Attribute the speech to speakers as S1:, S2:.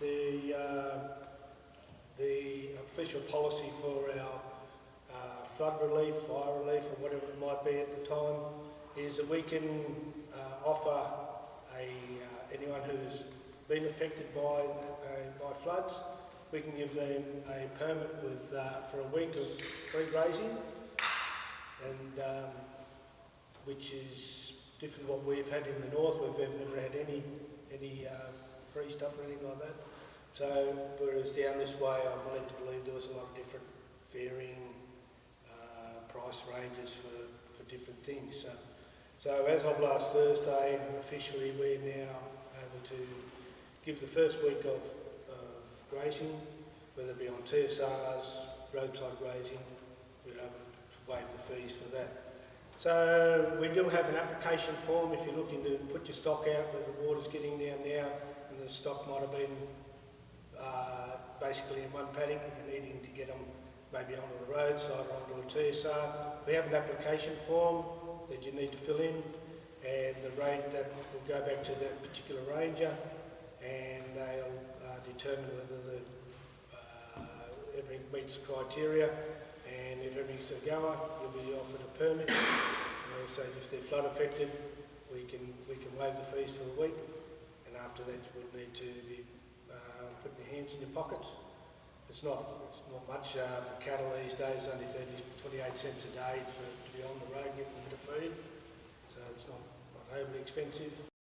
S1: The, uh, the official policy for our uh, flood relief, fire relief, or whatever it might be at the time, is that we can uh, offer a, uh, anyone who's been affected by, uh, by floods, we can give them a permit with, uh, for a week of free grazing, and um, which is different to what we've had in the north. We've never had any any free stuff or anything like that. So whereas down this way, I'm led to believe there was a lot of different varying uh, price ranges for, for different things. So, so as of last Thursday, officially we're now able to give the first week of, of grazing, whether it be on TSRs, roadside grazing, we're able to waive the fees for that. So we do have an application form if you're looking to put your stock out where the water's getting down now the stock might have been uh, basically in one paddock and needing to get them maybe onto the roadside or onto a TSR. We have an application form that you need to fill in and the rate that will go back to that particular ranger and they'll uh, determine whether the, uh, everything meets the criteria and if everything's a goer, you'll be offered a permit. And so if they're flood affected, we can we can waive the fees for a week, after that you would need to be uh, putting your hands in your pockets. It's not it's not much uh, for cattle these days, only 30, 28 cents a day for to be on the road getting a bit of feed, so it's not, not overly expensive.